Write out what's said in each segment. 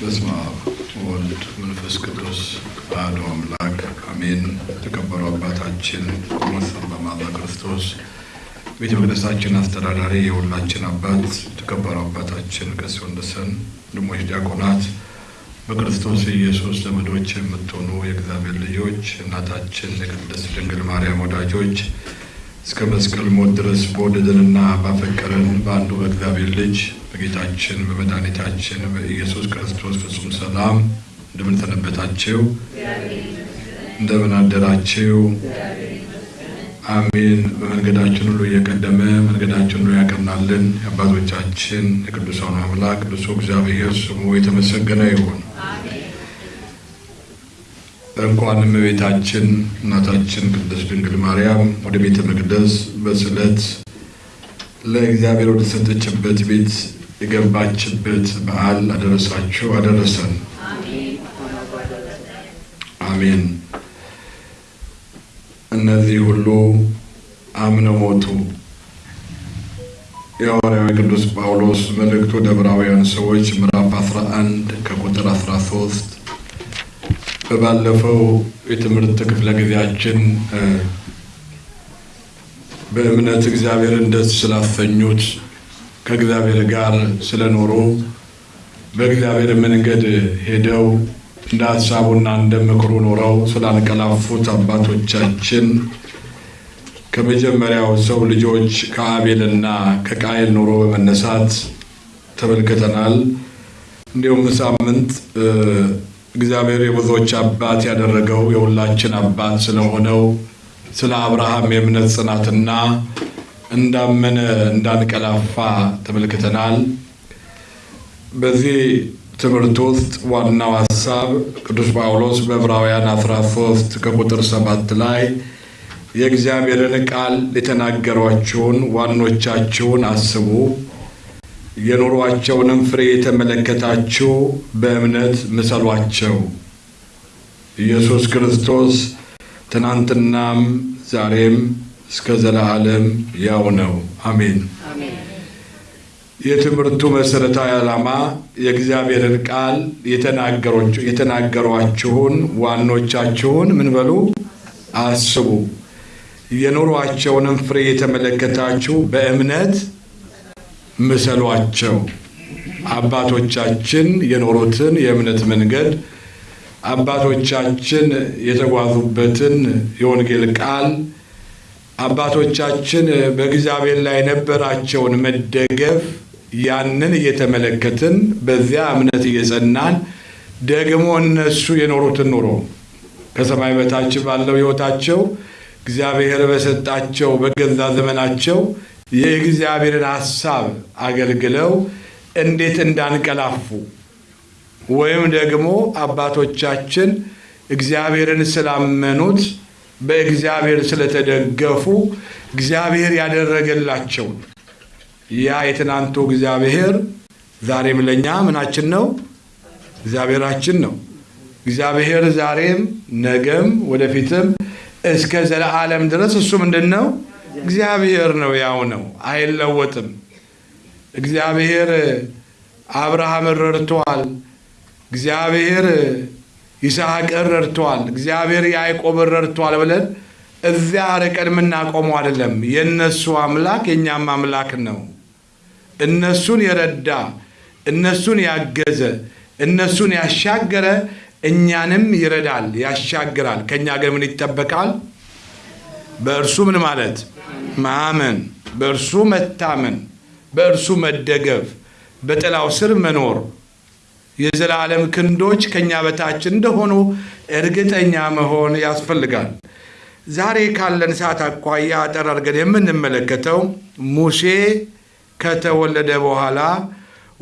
በስመ አብ ወወልድ መንፈስ ቅዱስ አሐዱ አምላክ አሜን። የተከበሩ አባታችን ቆሞስ አባ ክርስቶስ ቤተ መቅደሳችን አስተዳዳሪ፣ የሁላችን አባት የተከበሩ አባታችን ቀሲስ ወንደሰን፣ ወንድሞች ዲያቆናት፣ በክርስቶስ ኢየሱስ ዘመዶች የምትሆኑ የእግዚአብሔር ልጆች፣ እናታችን የቅድስት ድንግል ማርያም ወዳጆች እስከ መስቀል ሞት ድረስ በወደደንና ባፈቀረን በአንዱ በእግዚአብሔር ልጅ በጌታችን በመድኃኒታችን በኢየሱስ ክርስቶስ ፍጹም ሰላም እንደምን ሰነበታችሁ? እንደምን አደራችሁ? አሜን። በመንገዳችን ሁሉ እየቀደመ መንገዳችን ሁሉ ያቀናልን የአባቶቻችን የቅዱሳኑ አምላክ ቅዱሱ እግዚአብሔር ስሙ የተመሰገነ ይሁን። እንኳን እመቤታችን እናታችን ቅድስት ድንግል ማርያም ወደ ቤተ መቅደስ በስዕለት ለእግዚአብሔር ወደ ሰጠችበት ቤት የገባችበት በዓል አደረሳችሁ አደረሰን። አሜን። እነዚህ ሁሉ አምነው ሞቱ። የሐዋርያዊ ቅዱስ ጳውሎስ መልእክቱ ወደ ዕብራውያን ሰዎች ምዕራፍ 11 ከቁጥር 13 በባለፈው የትምህርት ክፍለ ጊዜያችን በእምነት እግዚአብሔርን ደስ ስላሰኙት ከእግዚአብሔር ጋር ስለኖሩ በእግዚአብሔር መንገድ ሄደው እንደ ሀሳቡና እንደ ምክሩ ኖረው ስላንቀላፉት አባቶቻችን ከመጀመሪያው ሰው ልጆች ከአቤልና ከቃየል ኑሮ በመነሳት ተመልክተናል። እንዲሁም ሳምንት እግዚአብሔር የብዙዎች አባት ያደረገው የሁላችን አባት ስለሆነው ስለ አብርሃም የእምነት ጽናትና እንዳመነ እንዳንቀላፋ ተመልክተናል። በዚህ ትምህርት ውስጥ ዋናው ሀሳብ ቅዱስ ጳውሎስ በዕብራውያን 13 ከቁጥር ሰባት ላይ የእግዚአብሔርን ቃል የተናገሯችሁን ዋኖቻችሁን አስቡ የኑሯቸውንም ፍሬ የተመለከታችሁ በእምነት ምሰሏቸው። ኢየሱስ ክርስቶስ ትናንትናም ዛሬም እስከ ዘላለም ያው ነው። አሜን። የትምህርቱ መሰረታዊ ዓላማ የእግዚአብሔርን ቃል የተናገሯችሁን ዋኖቻችሁን ምን በሉ አስቡ፣ የኑሯቸውንም ፍሬ የተመለከታችሁ በእምነት ምሰሏቸው። አባቶቻችን የኖሩትን የእምነት መንገድ አባቶቻችን የተጓዙበትን የወንጌል ቃል አባቶቻችን በእግዚአብሔር ላይ የነበራቸውን መደገፍ ያንን እየተመለከትን በዚያ እምነት እየጸናን ደግሞ እነሱ የኖሩትን ኑሮ ከሰማይ በታች ባለው ሕይወታቸው እግዚአብሔር በሰጣቸው በገዛ ዘመናቸው የእግዚአብሔርን ሐሳብ አገልግለው እንዴት እንዳንቀላፉ ወይም ደግሞ አባቶቻችን እግዚአብሔርን ስላመኑት በእግዚአብሔር ስለተደገፉ እግዚአብሔር ያደረገላቸውን ያ የትናንቱ እግዚአብሔር ዛሬም ለእኛ ምናችን ነው? እግዚአብሔራችን ነው። እግዚአብሔር ዛሬም ነገም ወደፊትም እስከ ዘለዓለም ድረስ እሱ ምንድን ነው? እግዚአብሔር ነው። ያው ነው፣ አይለወጥም። እግዚአብሔር አብርሃምን ረድቷል። እግዚአብሔር ይስሐቅን ረድቷል። እግዚአብሔር ያዕቆብን ረድቷል ብለን እዚያ ርቀን የምናቆመው አይደለም። የእነሱ አምላክ የእኛም አምላክ ነው። እነሱን የረዳ እነሱን ያገዘ እነሱን ያሻገረ እኛንም ይረዳል፣ ያሻግራል። ከእኛ ግን ምን ይጠበቃል? በእርሱ ምን ማለት ማመን፣ በእርሱ መታመን፣ በእርሱ መደገፍ፣ በጥላው ስር መኖር የዘላለም ክንዶች ከኛ በታች እንደሆኑ እርግጠኛ መሆን ያስፈልጋል። ዛሬ ካለን ሰዓት አኳያ አጠር አድርገን የምንመለከተው ሙሴ ከተወለደ በኋላ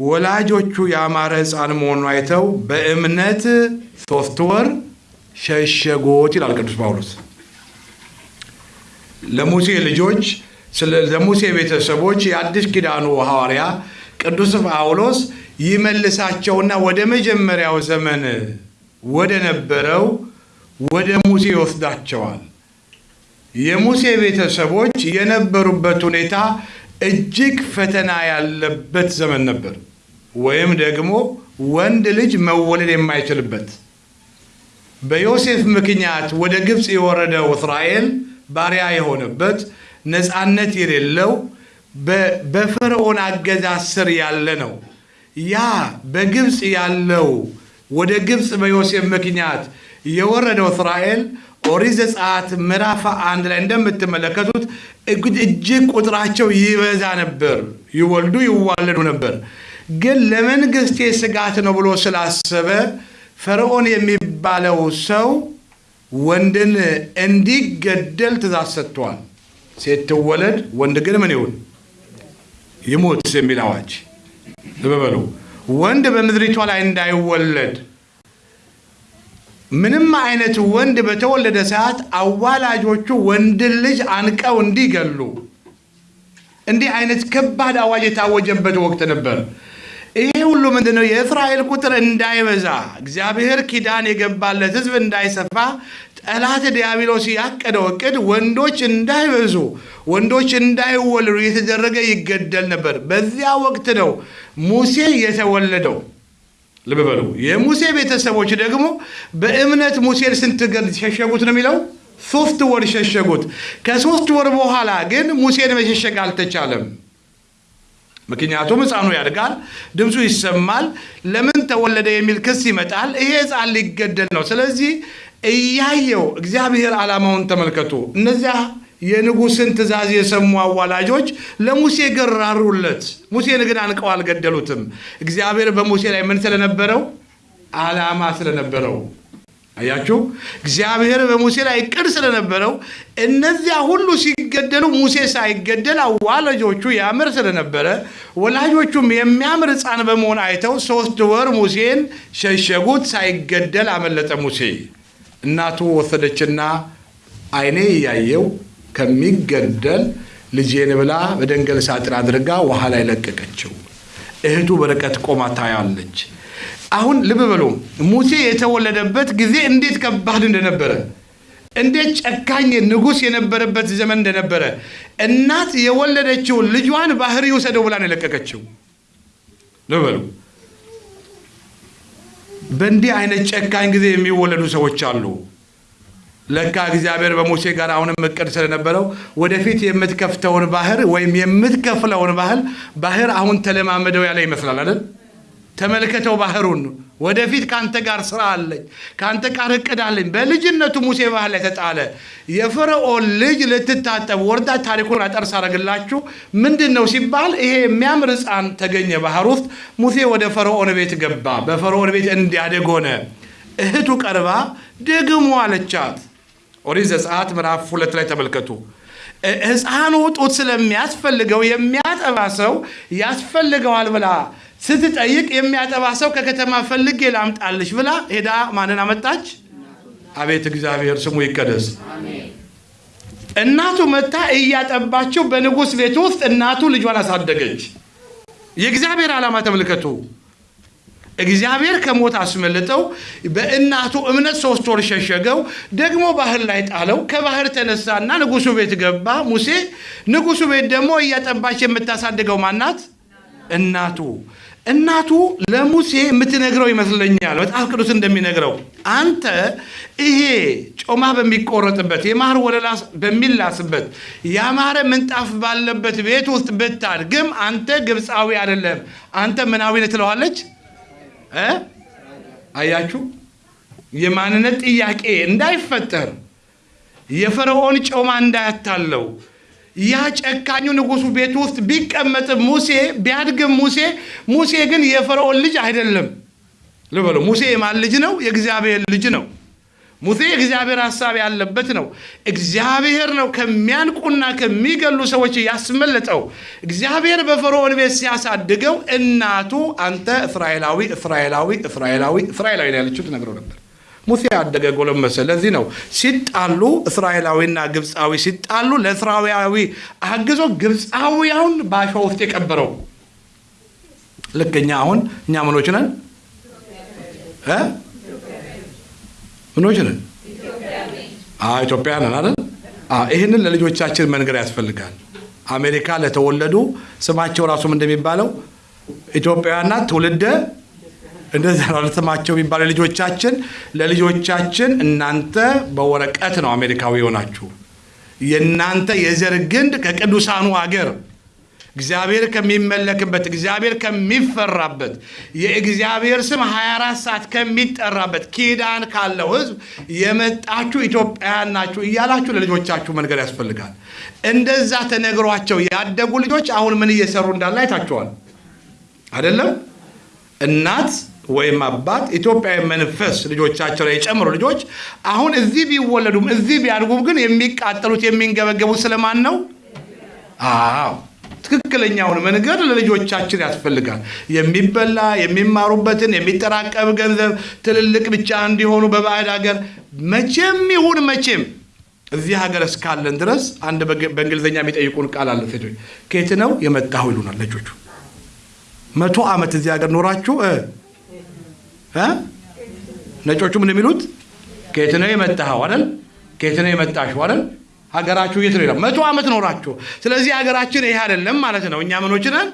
ወላጆቹ ያማረ ሕፃን መሆኑን አይተው በእምነት ሶስት ወር ሸሸጎት ይላል ቅዱስ ጳውሎስ። ለሙሴ ልጆች ለሙሴ ቤተሰቦች የአዲስ ኪዳኑ ሐዋርያ ቅዱስ ጳውሎስ ይመልሳቸውና ወደ መጀመሪያው ዘመን ወደ ነበረው ወደ ሙሴ ይወስዳቸዋል። የሙሴ ቤተሰቦች የነበሩበት ሁኔታ እጅግ ፈተና ያለበት ዘመን ነበር። ወይም ደግሞ ወንድ ልጅ መወለድ የማይችልበት በዮሴፍ ምክንያት ወደ ግብፅ የወረደው እስራኤል ባሪያ የሆነበት ነፃነት የሌለው በፈርዖን አገዛዝ ስር ያለ ነው። ያ በግብፅ ያለው ወደ ግብፅ በዮሴፍ ምክንያት የወረደው እስራኤል ኦሪት ዘጸአት ምዕራፍ አንድ ላይ እንደምትመለከቱት እጅግ ቁጥራቸው ይበዛ ነበር፣ ይወልዱ ይዋለዱ ነበር። ግን ለመንግስቴ ስጋት ነው ብሎ ስላሰበ ፈርዖን የሚባለው ሰው ወንድን እንዲገደል ትእዛዝ ሰጥቷል። ሴት ትወለድ፣ ወንድ ግን ምን ይሁን ይሙት የሚል አዋጅ በበሉ ወንድ በምድሪቷ ላይ እንዳይወለድ ምንም አይነት ወንድ በተወለደ ሰዓት አዋላጆቹ ወንድን ልጅ አንቀው እንዲገሉ እንዲህ አይነት ከባድ አዋጅ የታወጀበት ወቅት ነበር። ይሄ ሁሉ ምንድነው? የእስራኤል ቁጥር እንዳይበዛ እግዚአብሔር ኪዳን የገባለት ሕዝብ እንዳይሰፋ ጠላት ዲያብሎስ ያቀደው እቅድ ወንዶች እንዳይበዙ ወንዶች እንዳይወለዱ የተደረገ ይገደል ነበር። በዚያ ወቅት ነው ሙሴ የተወለደው። ልብ በሉ። የሙሴ ቤተሰቦች ደግሞ በእምነት ሙሴን ስንት ገር ሸሸጉት ነው የሚለው? ሶስት ወር ሸሸጉት። ከሶስት ወር በኋላ ግን ሙሴን መሸሸግ አልተቻለም። ምክንያቱም ሕፃኑ ያድጋል፣ ድምፁ ይሰማል፣ ለምን ተወለደ የሚል ክስ ይመጣል። ይሄ ሕፃን ሊገደል ነው። ስለዚህ እያየው እግዚአብሔር ዓላማውን ተመልከቱ። እነዚያ የንጉሥን ትእዛዝ የሰሙ አዋላጆች ለሙሴ ገራሩለት። ሙሴን ግን አንቀው አልገደሉትም። እግዚአብሔር በሙሴ ላይ ምን ስለነበረው? ዓላማ ስለነበረው። አያችሁ፣ እግዚአብሔር በሙሴ ላይ እቅድ ስለነበረው እነዚያ ሁሉ ሲገደሉ ሙሴ ሳይገደል አዋላጆቹ ያምር ስለነበረ ወላጆቹም የሚያምር ሕፃን በመሆን አይተው ሶስት ወር ሙሴን ሸሸጉት። ሳይገደል አመለጠ ሙሴ። እናቱ ወሰደችና ዓይኔ እያየው ከሚገደል ልጄን ብላ በደንገል ሳጥን አድርጋ ውሃ ላይ ለቀቀችው። እህቱ በርቀት ቆማ ታያለች። አሁን ልብ በሉ ሙሴ የተወለደበት ጊዜ እንዴት ከባድ እንደነበረ፣ እንዴት ጨካኝ ንጉሥ የነበረበት ዘመን እንደነበረ እናት የወለደችውን ልጇን ባህር ይውሰደው ብላ ነው የለቀቀችው። ልብ በሉ በእንዲህ አይነት ጨካኝ ጊዜ የሚወለዱ ሰዎች አሉ። ለካ እግዚአብሔር በሙሴ ጋር አሁንም እቅድ ስለነበረው ወደፊት የምትከፍተውን ባህር ወይም የምትከፍለውን ባህር ባህር አሁን ተለማመደው ያለ ይመስላል አይደል? ተመልከተው ባህሩን። ወደፊት ከአንተ ጋር ስራ አለኝ፣ ከአንተ ጋር እቅድ አለኝ። በልጅነቱ ሙሴ ባህር ላይ ተጣለ። የፈርዖን ልጅ ልትታጠብ ወርዳ ታሪኩን አጠርስ አደረግላችሁ ምንድን ነው ሲባል ይሄ የሚያምር ሕፃን ተገኘ ባህር ውስጥ። ሙሴ ወደ ፈርዖን ቤት ገባ። በፈርዖን ቤት እንዲያደግ ሆነ። እህቱ ቀርባ ደግሞ አለቻት። ኦሪት ዘጸአት ምዕራፍ ሁለት ላይ ተመልከቱ። ሕፃኑ ጡት ስለሚያስፈልገው የሚያጠባ ሰው ያስፈልገዋል ብላ ስትጠይቅ የሚያጠባ ሰው ከከተማ ፈልጌ ላምጣልሽ ብላ ሄዳ ማንን አመጣች? አቤት እግዚአብሔር ስሙ ይቀደስ። እናቱ መታ እያጠባችው በንጉሥ ቤት ውስጥ እናቱ ልጇን አሳደገች። የእግዚአብሔር ዓላማ ተመልከቱ። እግዚአብሔር ከሞት አስመልጠው በእናቱ እምነት ሶስት ወር ሸሸገው። ደግሞ ባህር ላይ ጣለው። ከባህር ተነሳና ንጉሱ ቤት ገባ ሙሴ። ንጉሱ ቤት ደግሞ እያጠባች የምታሳድገው ማናት? እናቱ። እናቱ ለሙሴ የምትነግረው ይመስለኛል መጽሐፍ ቅዱስ እንደሚነግረው። አንተ ይሄ ጮማ በሚቆረጥበት የማር ወለላ በሚላስበት ያማረ ምንጣፍ ባለበት ቤት ውስጥ ብታድግም አንተ ግብፃዊ አይደለም፣ አንተ ምናዊ ነህ ትለዋለች። አያችሁ፣ የማንነት ጥያቄ እንዳይፈጠር የፈርዖን ጮማ እንዳያታለው ያ ጨካኙ ንጉሱ ቤት ውስጥ ቢቀመጥም ሙሴ ቢያድግም ሙሴ ሙሴ ግን የፈርዖን ልጅ አይደለም። ልበሉ፣ ሙሴ የማን ልጅ ነው? የእግዚአብሔር ልጅ ነው። ሙሴ የእግዚአብሔር ሀሳብ ያለበት ነው። እግዚአብሔር ነው ከሚያንቁና ከሚገሉ ሰዎች ያስመለጠው። እግዚአብሔር በፈርዖን ቤት ሲያሳድገው እናቱ አንተ እስራኤላዊ እስራኤላዊ እስራኤላዊ እስራኤላዊ ያለችው ትነግረው ነበር። ሙሴ ያደገ ጎለመሰ። ለዚህ ነው ሲጣሉ እስራኤላዊና ግብፃዊ ሲጣሉ ለእስራኤላዊ አግዞ ግብፃዊያውን በአሸዋ ውስጥ የቀበረው። ልክ እኛ አሁን እኛ ምኖች ነን ምኖች ነን ኢትዮጵያ ነን አይደል? ይህንን ለልጆቻችን መንገር ያስፈልጋል። አሜሪካ ለተወለዱ ስማቸው ራሱም እንደሚባለው ኢትዮጵያውያንና ትውልደ እንደዛ ነው የሚባለው ልጆቻችን ለልጆቻችን እናንተ በወረቀት ነው አሜሪካዊ የሆናችሁ የእናንተ የዘር ግንድ ከቅዱሳኑ አገር እግዚአብሔር ከሚመለክበት እግዚአብሔር ከሚፈራበት የእግዚአብሔር ስም 24 ሰዓት ከሚጠራበት ኪዳን ካለው ሕዝብ የመጣችሁ ኢትዮጵያውያን ናችሁ እያላችሁ ለልጆቻችሁ መንገድ ያስፈልጋል። እንደዛ ተነግሯቸው ያደጉ ልጆች አሁን ምን እየሰሩ እንዳለ አይታችኋል አይደለም? እናት ወይም አባት ኢትዮጵያዊ መንፈስ ልጆቻቸው ላይ የጨምሩ ልጆች አሁን እዚህ ቢወለዱም እዚህ ቢያድጉም ግን የሚቃጠሉት የሚንገበገቡት ስለማን ነው? አዎ ትክክለኛውን መንገድ ለልጆቻችን ያስፈልጋል። የሚበላ የሚማሩበትን የሚጠራቀም ገንዘብ ትልልቅ ብቻ እንዲሆኑ በባዕድ ሀገር መቼም ይሁን መቼም እዚህ ሀገር እስካለን ድረስ አንድ በእንግሊዝኛ የሚጠይቁን ቃል አለ። ሴቶች ከየት ነው የመጣሁ ይሉናል ልጆቹ። መቶ ዓመት እዚህ ሀገር ኖራችሁ ነጮቹ ምን የሚሉት ከየት ነው የመጣኸው አይደል? ከየት ነው የመጣሽው አይደል? ሀገራችሁ የት ነው መቶ ዓመት ኖራችሁ። ስለዚህ ሀገራችን ይሄ አይደለም ማለት ነው። እኛ ምኖች ነን?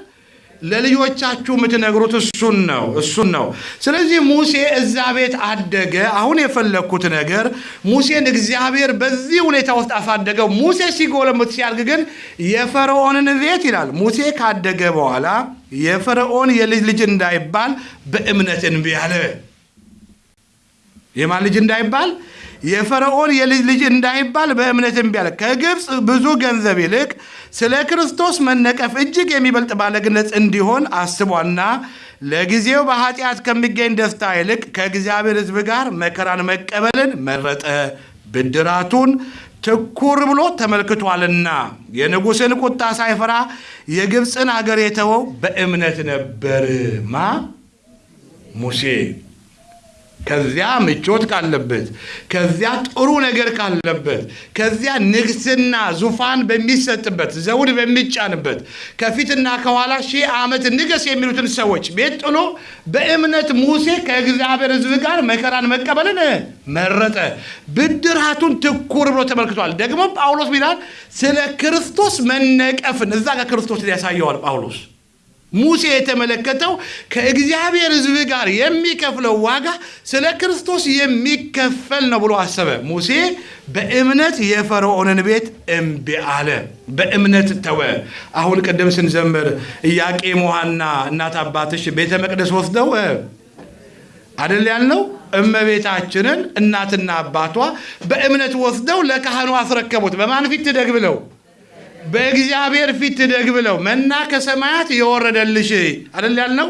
ለልጆቻችሁ የምትነግሩት እሱን ነው እሱን ነው። ስለዚህ ሙሴ እዛ ቤት አደገ። አሁን የፈለግኩት ነገር ሙሴን እግዚአብሔር በዚህ ሁኔታ ውስጥ አሳደገው። ሙሴ ሲጎለምት ሲያድግ ግን የፈርዖንን ቤት ይላል ሙሴ ካደገ በኋላ የፈርዖን የልጅ ልጅ እንዳይባል በእምነት እንቢ አለ። የማን ልጅ እንዳይባል የፈርዖን የልጅ ልጅ እንዳይባል በእምነት እምቢ አለ። ከግብፅ ብዙ ገንዘብ ይልቅ ስለ ክርስቶስ መነቀፍ እጅግ የሚበልጥ ባለግነት እንዲሆን አስቧና ለጊዜው በኃጢአት ከሚገኝ ደስታ ይልቅ ከእግዚአብሔር ሕዝብ ጋር መከራን መቀበልን መረጠ። ብድራቱን ትኩር ብሎ ተመልክቷልና የንጉሥን ቁጣ ሳይፈራ የግብፅን አገር የተወው በእምነት ነበር። ማ ሙሴ ከዚያ ምቾት ካለበት ከዚያ ጥሩ ነገር ካለበት ከዚያ ንግስና ዙፋን በሚሰጥበት ዘውድ በሚጫንበት ከፊትና ከኋላ ሺህ ዓመት ንገስ የሚሉትን ሰዎች ቤት ጥሎ በእምነት ሙሴ ከእግዚአብሔር ሕዝብ ጋር መከራን መቀበልን መረጠ። ብድራቱን ትኩር ብሎ ተመልክቷል። ደግሞ ጳውሎስ ሚላል ስለ ክርስቶስ መነቀፍን እዛ ጋር ክርስቶስን ያሳየዋል ጳውሎስ ሙሴ የተመለከተው ከእግዚአብሔር ሕዝብ ጋር የሚከፍለው ዋጋ ስለ ክርስቶስ የሚከፈል ነው ብሎ አሰበ። ሙሴ በእምነት የፈርዖንን ቤት እምቢ አለ፣ በእምነት ተወ። አሁን ቅድም ስንዘምር ኢያቄም ሐና እናት አባትሽ ቤተ መቅደስ ወስደው አደል ያልነው እመቤታችንን እናትና አባቷ በእምነት ወስደው ለካህኑ አስረከቡት። በማን ፊት ትደግ ብለው በእግዚአብሔር ፊት ትደግ ብለው መና ከሰማያት የወረደልሽ አደል ያልነው።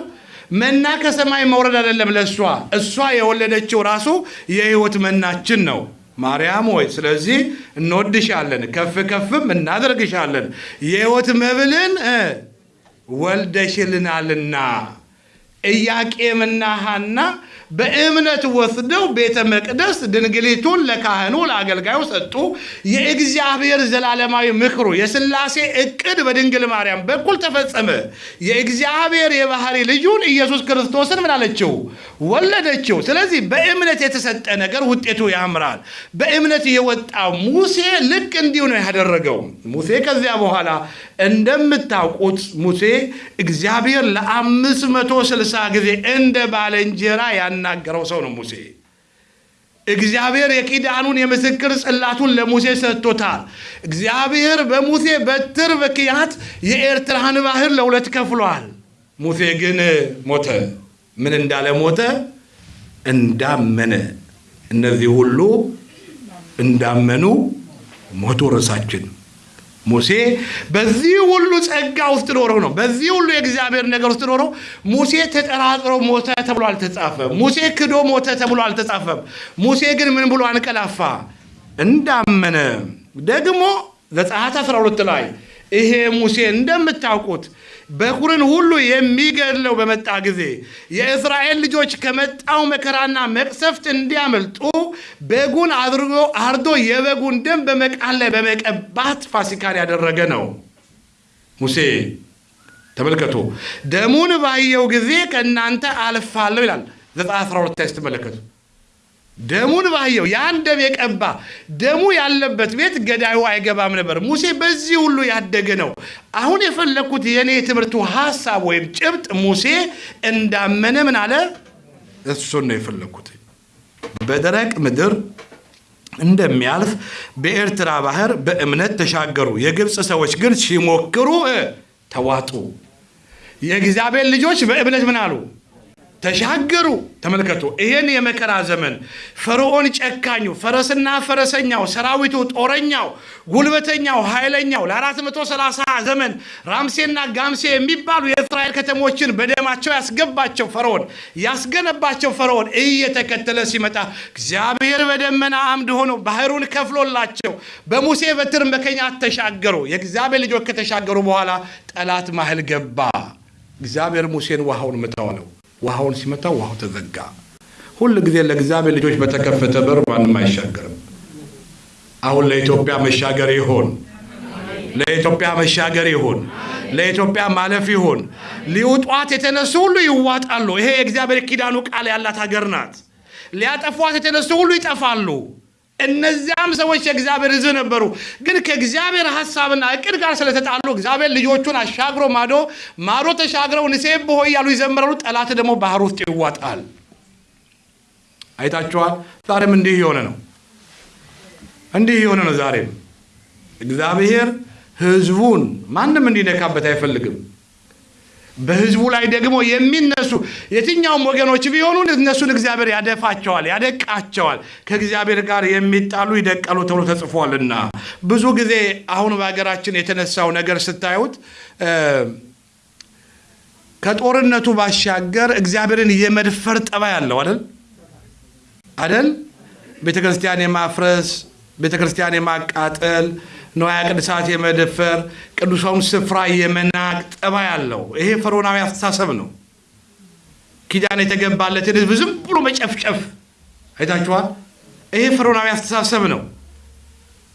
መና ከሰማይ መውረድ አይደለም ለእሷ እሷ የወለደችው ራሱ የህይወት መናችን ነው። ማርያም ሆይ ስለዚህ እንወድሻለን፣ ከፍ ከፍም እናደርግሻለን፣ የህይወት መብልን ወልደሽልናልና። ኢያቄምና ሐና በእምነት ወስደው ቤተ መቅደስ ድንግሊቱን ለካህኑ ለአገልጋዩ ሰጡ። የእግዚአብሔር ዘላለማዊ ምክሩ የሥላሴ እቅድ በድንግል ማርያም በኩል ተፈጸመ። የእግዚአብሔር የባህሪ ልጁን ኢየሱስ ክርስቶስን ምን አለችው? ወለደችው። ስለዚህ በእምነት የተሰጠ ነገር ውጤቱ ያምራል። በእምነት የወጣው ሙሴ ልክ እንዲሁ ነው ያደረገው። ሙሴ ከዚያ በኋላ እንደምታውቁት ሙሴ እግዚአብሔር ለአምስት መቶ ስልሳ ጊዜ እንደ ባለንጀራ ያናገረው ሰው ነው ሙሴ። እግዚአብሔር የኪዳኑን የምስክር ጽላቱን ለሙሴ ሰጥቶታል። እግዚአብሔር በሙሴ በትር ምክንያት የኤርትራን ባህር ለሁለት ከፍሏል። ሙሴ ግን ሞተ። ምን እንዳለ ሞተ? እንዳመነ። እነዚህ ሁሉ እንዳመኑ ሞቱ። ርዕሳችን ሙሴ በዚህ ሁሉ ጸጋ ውስጥ ኖረው ነው። በዚህ ሁሉ የእግዚአብሔር ነገር ውስጥ ኖረው ሙሴ ተጠራጥሮ ሞተ ተብሎ አልተጻፈም። ሙሴ ክዶ ሞተ ተብሎ አልተጻፈም። ሙሴ ግን ምን ብሎ አንቀላፋ? እንዳመነ። ደግሞ ዘጸአት 12 ላይ ይሄ ሙሴ እንደምታውቁት በኩርን ሁሉ የሚገድለው በመጣ ጊዜ የእስራኤል ልጆች ከመጣው መከራና መቅሰፍት እንዲያመልጡ በጉን አድርጎ አርዶ የበጉን ደም በመቃን ላይ በመቀባት ፋሲካን ያደረገ ነው ሙሴ። ተመልከቱ። ደሙን ባየው ጊዜ ከእናንተ አልፋለሁ ይላል ዘጸአት 12 ላይ ስትመለከቱ ደሙን ባየው ያን ደም የቀባ ደሙ ያለበት ቤት ገዳዩ አይገባም ነበር። ሙሴ በዚህ ሁሉ ያደገ ነው። አሁን የፈለግኩት የእኔ የትምህርቱ ሀሳብ ወይም ጭብጥ ሙሴ እንዳመነ ምን አለ እሱን ነው የፈለግኩት። በደረቅ ምድር እንደሚያልፍ በኤርትራ ባህር በእምነት ተሻገሩ። የግብፅ ሰዎች ግን ሲሞክሩ ተዋጡ። የእግዚአብሔር ልጆች በእምነት ምን አሉ? ተሻገሩ። ተመልከቱ፣ ይህን የመከራ ዘመን ፈርዖን ጨካኙ፣ ፈረስና ፈረሰኛው፣ ሰራዊቱ፣ ጦረኛው፣ ጉልበተኛው፣ ኃይለኛው ለ430 ዘመን ራምሴና ጋምሴ የሚባሉ የእስራኤል ከተሞችን በደማቸው ያስገባቸው ፈርዖን ያስገነባቸው ፈርዖን እየተከተለ ሲመጣ እግዚአብሔር በደመና አምድ ሆኖ ባህሩን ከፍሎላቸው በሙሴ በትር መከኛት ተሻገሩ። የእግዚአብሔር ልጆች ከተሻገሩ በኋላ ጠላት ማህል ገባ። እግዚአብሔር ሙሴን ውሃውን ምታው አለው። ውሃውን ሲመታው ውሃው ተዘጋ። ሁል ጊዜ ለእግዚአብሔር ልጆች በተከፈተ በር ማንም አይሻገርም። አሁን ለኢትዮጵያ መሻገር ይሆን፣ ለኢትዮጵያ መሻገር ይሆን፣ ለኢትዮጵያ ማለፍ ይሆን። ሊውጧት የተነሱ ሁሉ ይዋጣሉ። ይሄ የእግዚአብሔር ኪዳኑ ቃል ያላት ሀገር ናት። ሊያጠፏት የተነሱ ሁሉ ይጠፋሉ። እነዚያም ሰዎች የእግዚአብሔር ሕዝብ ነበሩ። ግን ከእግዚአብሔር ሀሳብና እቅድ ጋር ስለተጣሉ እግዚአብሔር ልጆቹን አሻግሮ ማዶ ማዶ ተሻግረው ንሴብ ሆይ እያሉ ይዘምራሉ። ጠላት ደግሞ ባህር ውስጥ ይዋጣል። አይታችኋል። ዛሬም እንዲህ የሆነ ነው። እንዲህ የሆነ ነው። ዛሬም እግዚአብሔር ሕዝቡን ማንም እንዲነካበት አይፈልግም። በህዝቡ ላይ ደግሞ የሚነሱ የትኛውም ወገኖች ቢሆኑ እነሱን እግዚአብሔር ያደፋቸዋል፣ ያደቃቸዋል። ከእግዚአብሔር ጋር የሚጣሉ ይደቀሉ ተብሎ ተጽፏልና ብዙ ጊዜ አሁን በሀገራችን የተነሳው ነገር ስታዩት ከጦርነቱ ባሻገር እግዚአብሔርን የመድፈር ጠባይ አለው አይደል አይደል? ቤተ ክርስቲያን የማፍረስ ቤተ ክርስቲያን የማቃጠል ንዋየ ቅድሳት የመደፈር ቅዱሳውን ስፍራ የመናቅ ጠባይ አለው። ይሄ ፈርዖናዊ አስተሳሰብ ነው። ኪዳን የተገባለትን ህዝብ ዝም ብሎ መጨፍጨፍ አይታችኋል። ይሄ ፈርዖናዊ አስተሳሰብ ነው።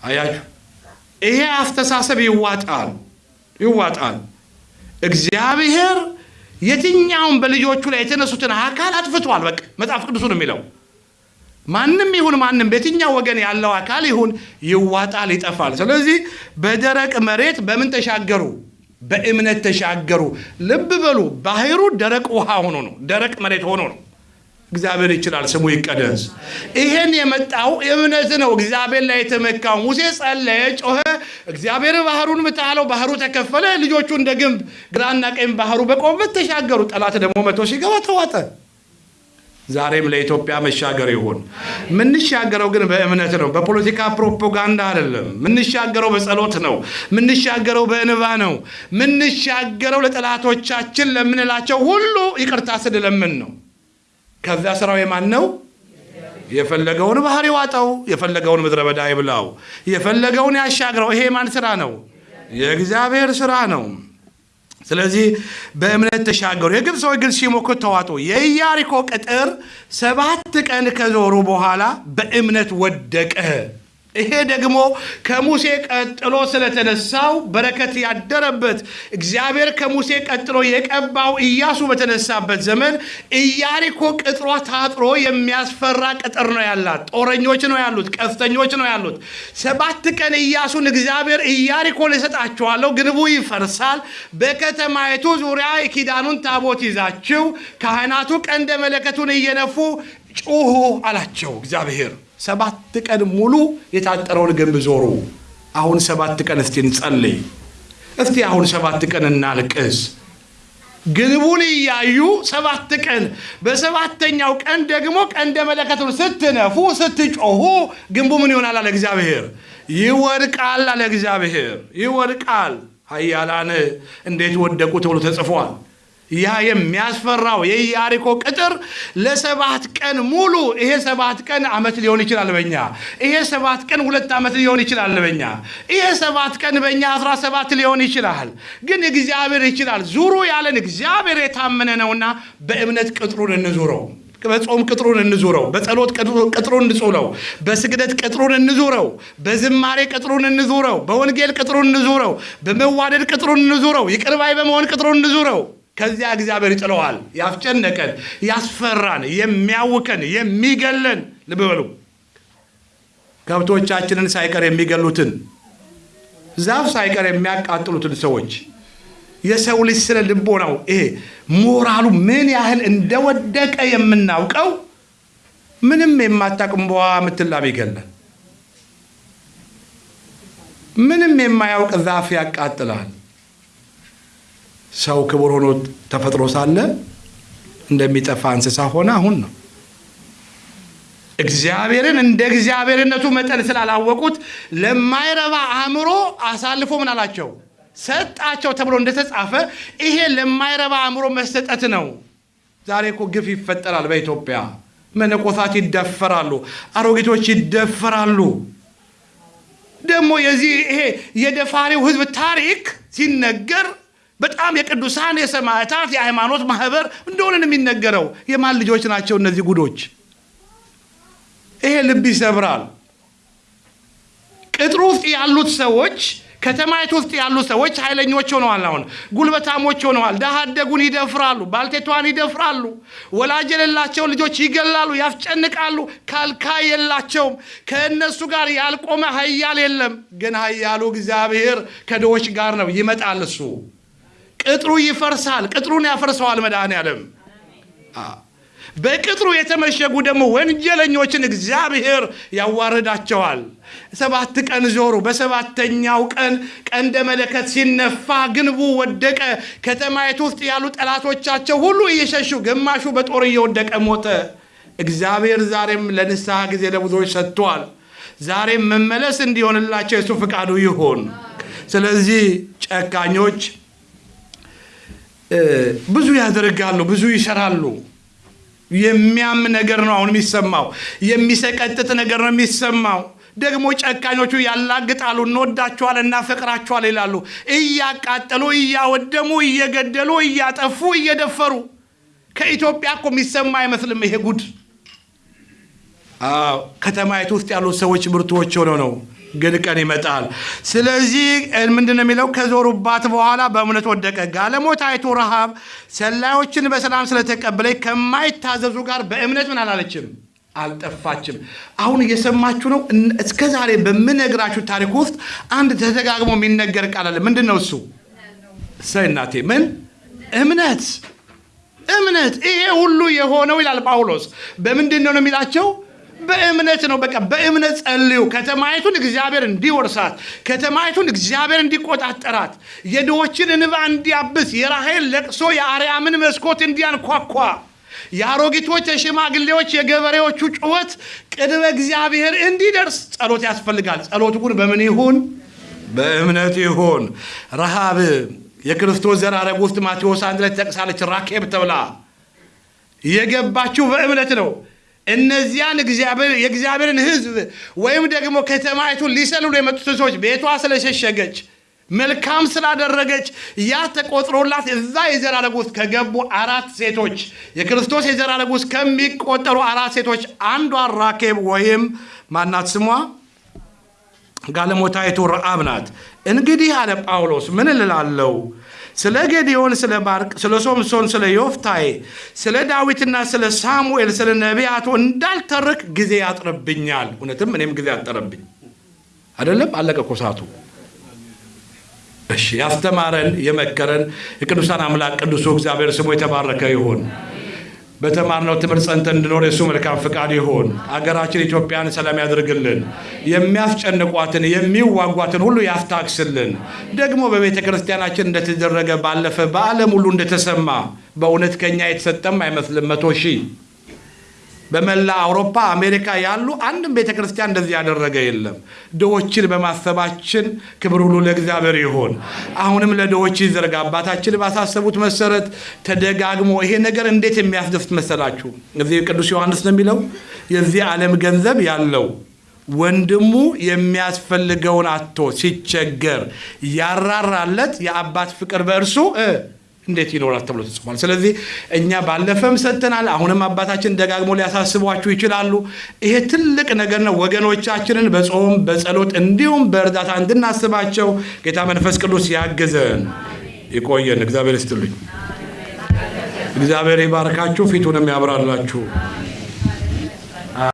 አያችሁ፣ ይሄ አስተሳሰብ ይዋጣል ይዋጣል። እግዚአብሔር የትኛውን በልጆቹ ላይ የተነሱትን አካል አጥፍቷል። በቃ መጽሐፍ ቅዱሱ ነው የሚለው ማንም ይሁን ማንም በየትኛው ወገን ያለው አካል ይሁን ይዋጣል፣ ይጠፋል። ስለዚህ በደረቅ መሬት በምን ተሻገሩ? በእምነት ተሻገሩ። ልብ በሉ፣ ባህሩ ደረቅ ውሃ ሆኖ ነው፣ ደረቅ መሬት ሆኖ ነው። እግዚአብሔር ይችላል፣ ስሙ ይቀደስ። ይሄን የመጣው እምነት ነው። እግዚአብሔር ላይ የተመካው ሙሴ ጸለየ፣ ጮኸ። እግዚአብሔር ባህሩን ምታለው፣ ባህሩ ተከፈለ። ልጆቹ እንደ ግንብ ግራና ቀኝ ባህሩ በቆመበት ተሻገሩ። ጠላት ደግሞ መቶ ሲገባ ተዋጠ። ዛሬም ለኢትዮጵያ መሻገር ይሁን። ምንሻገረው ግን በእምነት ነው፣ በፖለቲካ ፕሮፓጋንዳ አይደለም። ምንሻገረው በጸሎት ነው። ምንሻገረው በእንባ ነው። ምንሻገረው ለጠላቶቻችን ለምንላቸው ሁሉ ይቅርታ ስንለምን ነው። ከዚያ ስራው የማን ነው? የፈለገውን ባህር ይዋጠው፣ የፈለገውን ምድረ በዳ ይብላው፣ የፈለገውን ያሻግረው። ይሄ የማን ስራ ነው? የእግዚአብሔር ስራ ነው። ስለዚህ በእምነት ተሻገሩ። የግብፅ ግን ሲሞክሩ ተዋጡ። የኢያሪኮ ቅጥር ሰባት ቀን ከዞሩ በኋላ በእምነት ወደቀ። ይሄ ደግሞ ከሙሴ ቀጥሎ ስለተነሳው በረከት ያደረበት እግዚአብሔር ከሙሴ ቀጥሎ የቀባው ኢያሱ በተነሳበት ዘመን ኢያሪኮ ቅጥሯ ታጥሮ የሚያስፈራ ቅጥር ነው ያላት። ጦረኞች ነው ያሉት፣ ቀስተኞች ነው ያሉት። ሰባት ቀን ኢያሱን እግዚአብሔር ኢያሪኮን እሰጣችኋለሁ፣ ግንቡ ይፈርሳል፣ በከተማይቱ ዙሪያ የኪዳኑን ታቦት ይዛችሁ ካህናቱ ቀንደ መለከቱን እየነፉ ጩሁ አላቸው እግዚአብሔር። ሰባት ቀን ሙሉ የታጠረውን ግንብ ዞሩ። አሁን ሰባት ቀን እስቲ እንጸልይ። እስቲ አሁን ሰባት ቀን እናልቅስ። ግንቡን እያዩ ሰባት ቀን፣ በሰባተኛው ቀን ደግሞ ቀንደ መለከቱን ስትነፉ ስትጮሁ ግንቡ ምን ይሆናል አለ እግዚአብሔር? ይወድቃል አለ እግዚአብሔር። ይወድቃል። ኃያላን እንዴት ወደቁ ተብሎ ተጽፏል። ያ የሚያስፈራው የኢያሪኮ ቅጥር ለሰባት ቀን ሙሉ ይሄ ሰባት ቀን ዓመት ሊሆን ይችላል በኛ ይሄ ሰባት ቀን ሁለት ዓመት ሊሆን ይችላል በኛ ይሄ ሰባት ቀን በእኛ አስራ ሰባት ሊሆን ይችላል። ግን እግዚአብሔር ይችላል። ዙሩ ያለን እግዚአብሔር የታመነ ነውና በእምነት ቅጥሩን እንዙረው። በጾም ቅጥሩን እንዙረው፣ በጸሎት ቅጥሩን እንጹለው፣ በስግደት ቅጥሩን እንዙረው፣ በዝማሬ ቅጥሩን እንዙረው፣ በወንጌል ቅጥሩን እንዙረው፣ በመዋደድ ቅጥሩን እንዙረው፣ ይቅር ባይ በመሆን ቅጥሩን እንዙረው። ከዚያ እግዚአብሔር ይጥለዋል። ያስጨነቀን፣ ያስፈራን፣ የሚያውከን፣ የሚገለን ልብ በሉ ከብቶቻችንን ሳይቀር የሚገሉትን ዛፍ ሳይቀር የሚያቃጥሉትን ሰዎች የሰው ልጅ ስነ ልቦናው ይሄ ሞራሉ ምን ያህል እንደወደቀ የምናውቀው ምንም የማታውቅም በዋ የምትላብ ይገላል። ምንም የማያውቅ ዛፍ ያቃጥላል። ሰው ክቡር ሆኖ ተፈጥሮ ሳለ እንደሚጠፋ እንስሳ ሆነ አሁን ነው። እግዚአብሔርን እንደ እግዚአብሔርነቱ መጠን ስላላወቁት ለማይረባ አእምሮ አሳልፎ ምን አላቸው ሰጣቸው ተብሎ እንደተጻፈ ይሄ ለማይረባ አእምሮ መሰጠት ነው። ዛሬ እኮ ግፍ ይፈጠራል በኢትዮጵያ። መነኮሳት ይደፈራሉ፣ አሮጊቶች ይደፈራሉ። ደግሞ የዚህ ይሄ የደፋሪው ሕዝብ ታሪክ ሲነገር በጣም የቅዱሳን የሰማዕታት የሃይማኖት ማህበር እንደሆነ ነው የሚነገረው። የማን ልጆች ናቸው እነዚህ ጉዶች? ይሄ ልብ ይሰብራል። ቅጥሩ ውስጥ ያሉት ሰዎች ከተማይቱ ውስጥ ያሉ ሰዎች ኃይለኞች ሆነዋል። አሁን ጉልበታሞች ሆነዋል። ድሃ አደጉን ይደፍራሉ፣ ባልቴቷን ይደፍራሉ፣ ወላጅ የሌላቸው ልጆች ይገላሉ፣ ያስጨንቃሉ። ካልካይ የላቸውም። ከእነሱ ጋር ያልቆመ ኃያል የለም። ግን ኃያሉ እግዚአብሔር ከድሆች ጋር ነው። ይመጣል እሱ ቅጥሩ ይፈርሳል። ቅጥሩን ያፈርሰዋል መድኃኔዓለም። በቅጥሩ የተመሸጉ ደግሞ ወንጀለኞችን እግዚአብሔር ያዋርዳቸዋል። ሰባት ቀን ዞሩ። በሰባተኛው ቀን ቀንደ መለከት ሲነፋ ግንቡ ወደቀ። ከተማይቱ ውስጥ ያሉ ጠላቶቻቸው ሁሉ እየሸሹ፣ ግማሹ በጦር እየወደቀ ሞተ። እግዚአብሔር ዛሬም ለንስሐ ጊዜ ለብዙዎች ሰጥቷል። ዛሬም መመለስ እንዲሆንላቸው የሱ ፍቃዱ ይሆን። ስለዚህ ጨካኞች ብዙ ያደርጋሉ፣ ብዙ ይሰራሉ። የሚያም ነገር ነው አሁን የሚሰማው። የሚሰቀጥጥ ነገር ነው የሚሰማው። ደግሞ ጨካኞቹ ያላግጣሉ። እንወዳቸዋል፣ እናፈቅራቸዋል ይላሉ። እያቃጠሉ፣ እያወደሙ፣ እየገደሉ፣ እያጠፉ፣ እየደፈሩ ከኢትዮጵያ እኮ የሚሰማ አይመስልም ይሄ ጉድ። ከተማይቱ ውስጥ ያሉት ሰዎች ብርቱዎች ሆነው ነው ግን ቀን ይመጣል። ስለዚህ ምንድን ነው የሚለው? ከዞሩባት በኋላ በእምነት ወደቀ። ጋለሞታይቱ ረሃብ ሰላዮችን በሰላም ስለተቀበለች ከማይታዘዙ ጋር በእምነት ምን አላለችም አልጠፋችም። አሁን እየሰማችሁ ነው። እስከ ዛሬ በምነግራችሁ ታሪክ ውስጥ አንድ ተደጋግሞ የሚነገር ቃል አለ። ምንድን ነው እሱ? እናቴ፣ ምን እምነት እምነት። ይሄ ሁሉ የሆነው ይላል ጳውሎስ በምንድን ነው ነው የሚላቸው በእምነት ነው። በቃ በእምነት ጸልዩ። ከተማይቱን እግዚአብሔር እንዲወርሳት፣ ከተማይቱን እግዚአብሔር እንዲቆጣጠራት፣ የድሆችን እንባ እንዲያብስ፣ የራሔል ለቅሶ የአርያምን መስኮት እንዲያንኳኳ፣ የአሮጊቶች፣ የሽማግሌዎች፣ የገበሬዎቹ ጩኸት ቅድመ እግዚአብሔር እንዲደርስ ጸሎት ያስፈልጋል። ጸሎቱ ግን በምን ይሁን? በእምነት ይሁን። ረሃብ የክርስቶስ ዘራረግ ውስጥ ማቴዎስ አንድ ላይ ትጠቅሳለች። ራኬብ ተብላ የገባችው በእምነት ነው። እነዚያን የእግዚአብሔርን ሕዝብ ወይም ደግሞ ከተማይቱን ሊሰልሉ የመጡትን ሰዎች ቤቷ ስለሸሸገች መልካም ስላደረገች ያ ተቆጥሮላት እዛ የዘራረግ ውስጥ ከገቡ አራት ሴቶች የክርስቶስ የዘራረግ ውስጥ ከሚቆጠሩ አራት ሴቶች አንዷ ራኬብ ወይም ማናት ስሟ ጋለሞታይቱ ረአብ ናት። እንግዲህ አለ ጳውሎስ ምን እልላለሁ ስለ ጌዲዮን፣ ስለ ባርቅ፣ ስለ ሶምሶን፣ ስለ ዮፍታዬ፣ ስለ ዳዊትና ስለ ሳሙኤል፣ ስለ ነቢያቱ እንዳልተርክ ጊዜ ያጥርብኛል። እውነትም እኔም ጊዜ ያጠረብኝ አይደለም። አለቀ እኮ እሺ፣ ያስተማረን የመከረን የቅዱሳን አምላክ ቅዱሱ እግዚአብሔር ስሙ የተባረከ ይሁን። በተማርነው ትምህርት ጸንተን እንድኖር የእሱ መልካም ፍቃድ ይሁን። አገራችን ኢትዮጵያን ሰላም ያድርግልን። የሚያስጨንቋትን የሚዋጓትን ሁሉ ያስታክስልን። ደግሞ በቤተ ክርስቲያናችን እንደተደረገ ባለፈ በዓለም ሁሉ እንደተሰማ በእውነት ከኛ የተሰጠም አይመስልም። መቶ ሺህ በመላ አውሮፓ አሜሪካ ያሉ አንድም ቤተ ክርስቲያን እንደዚህ ያደረገ የለም። ድሆችን በማሰባችን ክብር ሁሉ ለእግዚአብሔር ይሆን። አሁንም ለድሆች ይዘርጋ። አባታችን ባሳሰቡት መሰረት ተደጋግሞ ይሄ ነገር እንዴት የሚያስደስት መሰላችሁ? እዚህ ቅዱስ ዮሐንስ ነው የሚለው የዚህ ዓለም ገንዘብ ያለው ወንድሙ የሚያስፈልገውን አቶ ሲቸገር ያራራለት የአባት ፍቅር በእርሱ እንዴት ይኖራል ተብሎ ተጽፏል። ስለዚህ እኛ ባለፈም ሰጥተናል። አሁንም አባታችን ደጋግሞ ሊያሳስቧችሁ ይችላሉ። ይሄ ትልቅ ነገር ነው። ወገኖቻችንን በጾም በጸሎት እንዲሁም በእርዳታ እንድናስባቸው ጌታ መንፈስ ቅዱስ ያግዘን። ይቆየን። እግዚአብሔር ይስጥልኝ። እግዚአብሔር ይባርካችሁ፣ ፊቱንም ያብራላችሁ።